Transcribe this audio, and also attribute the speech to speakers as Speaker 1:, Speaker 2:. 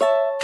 Speaker 1: you